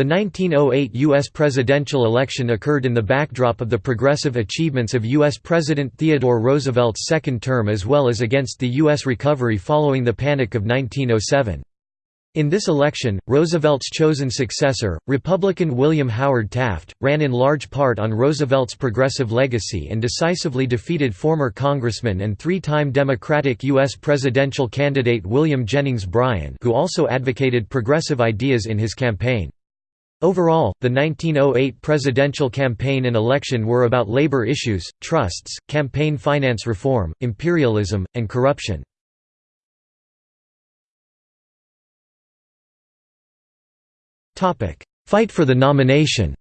The 1908 U.S. presidential election occurred in the backdrop of the progressive achievements of U.S. President Theodore Roosevelt's second term as well as against the U.S. recovery following the Panic of 1907. In this election, Roosevelt's chosen successor, Republican William Howard Taft, ran in large part on Roosevelt's progressive legacy and decisively defeated former Congressman and three-time Democratic U.S. presidential candidate William Jennings Bryan who also advocated progressive ideas in his campaign. Overall, the 1908 presidential campaign and election were about labor issues, trusts, campaign finance reform, imperialism, and corruption. Fight for the nomination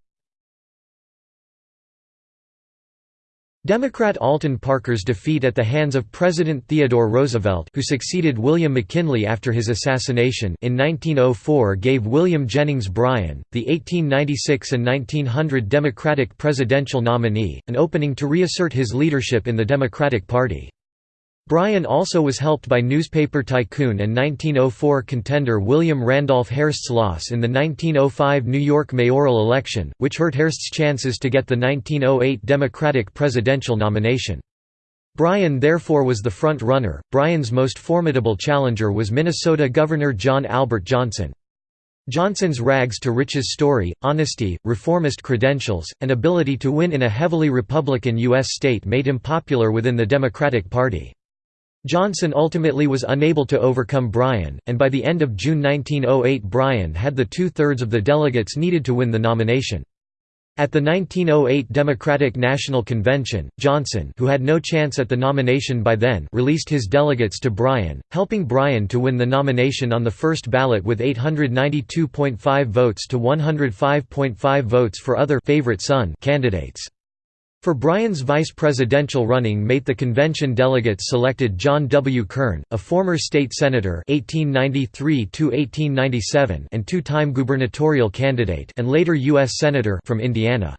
Democrat Alton Parker's defeat at the hands of President Theodore Roosevelt who succeeded William McKinley after his assassination in 1904 gave William Jennings Bryan, the 1896 and 1900 Democratic presidential nominee, an opening to reassert his leadership in the Democratic Party. Bryan also was helped by newspaper tycoon and 1904 contender William Randolph Hearst's loss in the 1905 New York mayoral election, which hurt Hearst's chances to get the 1908 Democratic presidential nomination. Bryan therefore was the front runner. Bryan's most formidable challenger was Minnesota Governor John Albert Johnson. Johnson's rags to riches story, honesty, reformist credentials, and ability to win in a heavily Republican U.S. state made him popular within the Democratic Party. Johnson ultimately was unable to overcome Bryan, and by the end of June 1908 Bryan had the two-thirds of the delegates needed to win the nomination. At the 1908 Democratic National Convention, Johnson who had no chance at the nomination by then released his delegates to Bryan, helping Bryan to win the nomination on the first ballot with 892.5 votes to 105.5 votes for other favorite son candidates. For Bryan's vice presidential running mate the convention delegates selected John W. Kern, a former state senator 1893 and two-time gubernatorial candidate and later U.S. Senator from Indiana.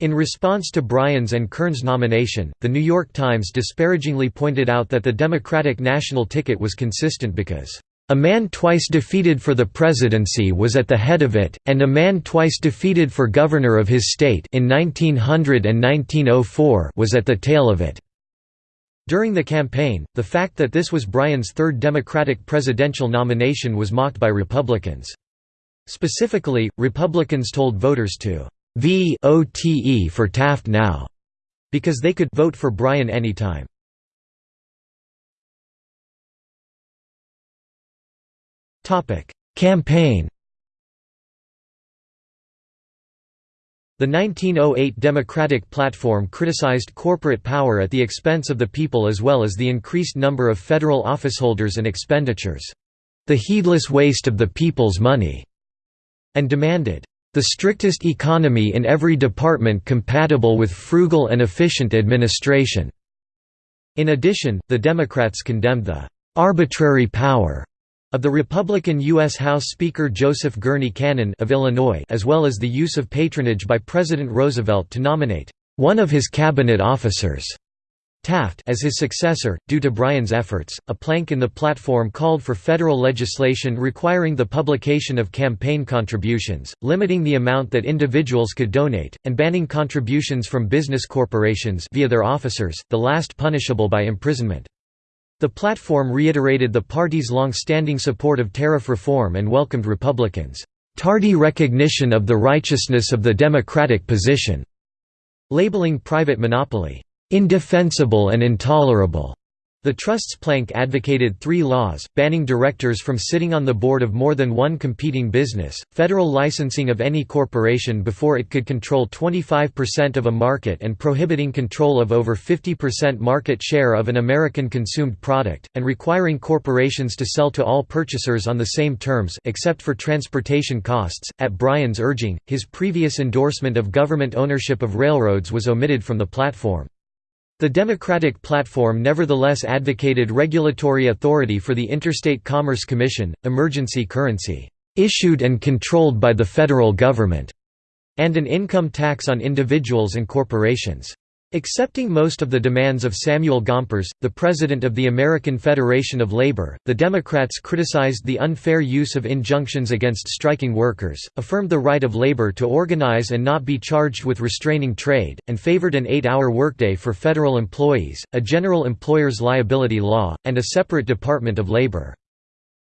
In response to Bryan's and Kern's nomination, The New York Times disparagingly pointed out that the Democratic national ticket was consistent because a man twice defeated for the presidency was at the head of it, and a man twice defeated for governor of his state in 1900 and 1904 was at the tail of it. During the campaign, the fact that this was Bryan's third Democratic presidential nomination was mocked by Republicans. Specifically, Republicans told voters to vote for Taft now, because they could vote for Bryan anytime. Campaign The 1908 Democratic Platform criticized corporate power at the expense of the people as well as the increased number of federal officeholders and expenditures. The heedless waste of the people's money, and demanded, "...the strictest economy in every department compatible with frugal and efficient administration." In addition, the Democrats condemned the "...arbitrary power." Of the Republican U.S. House Speaker Joseph Gurney Cannon of Illinois as well as the use of patronage by President Roosevelt to nominate one of his cabinet officers Taft as his successor. Due to Bryan's efforts, a plank in the platform called for federal legislation requiring the publication of campaign contributions, limiting the amount that individuals could donate, and banning contributions from business corporations via their officers, the last punishable by imprisonment. The platform reiterated the party's long-standing support of tariff reform and welcomed Republicans' tardy recognition of the righteousness of the democratic position, labeling private monopoly, "...indefensible and intolerable." The Trust's plank advocated three laws, banning directors from sitting on the board of more than one competing business, federal licensing of any corporation before it could control 25% of a market and prohibiting control of over 50% market share of an American consumed product, and requiring corporations to sell to all purchasers on the same terms except for transportation costs. At Bryan's urging, his previous endorsement of government ownership of railroads was omitted from the platform. The Democratic platform nevertheless advocated regulatory authority for the Interstate Commerce Commission, emergency currency, issued and controlled by the federal government, and an income tax on individuals and corporations. Accepting most of the demands of Samuel Gompers, the president of the American Federation of Labor, the Democrats criticized the unfair use of injunctions against striking workers, affirmed the right of labor to organize and not be charged with restraining trade, and favored an eight-hour workday for federal employees, a general employer's liability law, and a separate Department of Labor.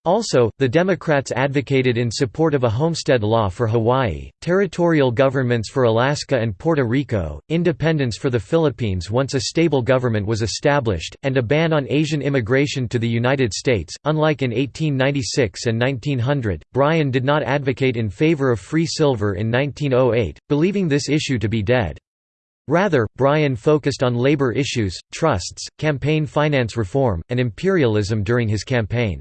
Also, the Democrats advocated in support of a homestead law for Hawaii, territorial governments for Alaska and Puerto Rico, independence for the Philippines once a stable government was established, and a ban on Asian immigration to the United States. Unlike in 1896 and 1900, Bryan did not advocate in favor of free silver in 1908, believing this issue to be dead. Rather, Bryan focused on labor issues, trusts, campaign finance reform, and imperialism during his campaign.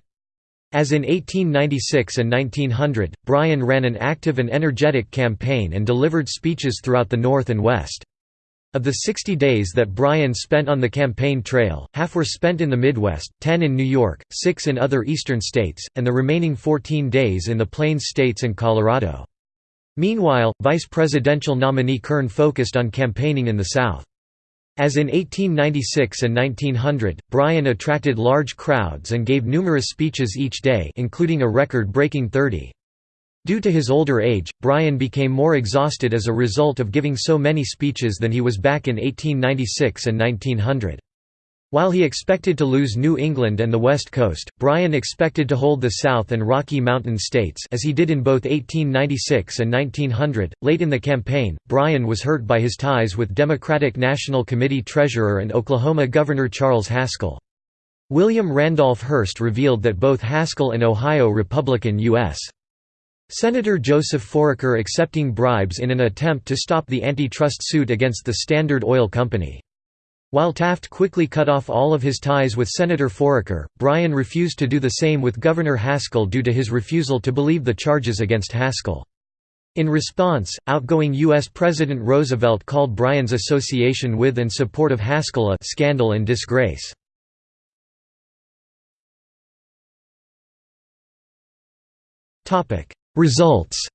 As in 1896 and 1900, Bryan ran an active and energetic campaign and delivered speeches throughout the North and West. Of the 60 days that Bryan spent on the campaign trail, half were spent in the Midwest, 10 in New York, 6 in other eastern states, and the remaining 14 days in the Plains states and Colorado. Meanwhile, vice presidential nominee Kern focused on campaigning in the South. As in 1896 and 1900, Bryan attracted large crowds and gave numerous speeches each day including a record-breaking 30. Due to his older age, Bryan became more exhausted as a result of giving so many speeches than he was back in 1896 and 1900. While he expected to lose New England and the West Coast, Bryan expected to hold the South and Rocky Mountain states as he did in both 1896 and 1900. Late in the campaign, Bryan was hurt by his ties with Democratic National Committee treasurer and Oklahoma Governor Charles Haskell. William Randolph Hearst revealed that both Haskell and Ohio Republican U.S. Senator Joseph Foraker accepting bribes in an attempt to stop the antitrust suit against the Standard Oil Company. While Taft quickly cut off all of his ties with Senator Foraker, Bryan refused to do the same with Governor Haskell due to his refusal to believe the charges against Haskell. In response, outgoing U.S. President Roosevelt called Bryan's association with and support of Haskell a «scandal and disgrace». Results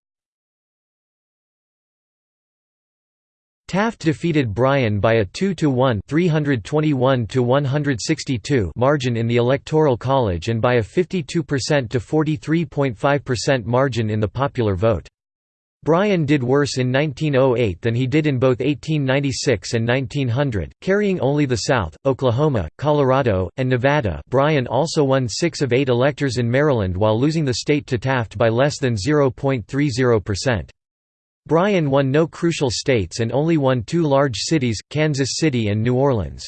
Taft defeated Bryan by a 2 to 1 321 to 162 margin in the Electoral College and by a 52% to 43.5% margin in the popular vote. Bryan did worse in 1908 than he did in both 1896 and 1900, carrying only the South, Oklahoma, Colorado, and Nevada Bryan also won six of eight electors in Maryland while losing the state to Taft by less than 0.30%. Bryan won no crucial states and only won two large cities, Kansas City and New Orleans.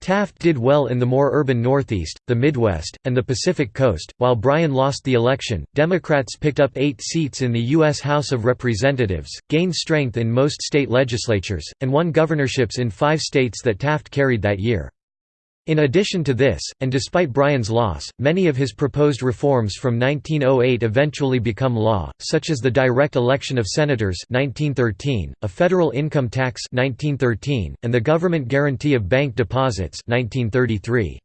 Taft did well in the more urban Northeast, the Midwest, and the Pacific Coast. While Bryan lost the election, Democrats picked up eight seats in the U.S. House of Representatives, gained strength in most state legislatures, and won governorships in five states that Taft carried that year. In addition to this, and despite Bryan's loss, many of his proposed reforms from 1908 eventually become law, such as the direct election of senators 1913, a federal income tax 1913, and the government guarantee of bank deposits 1933.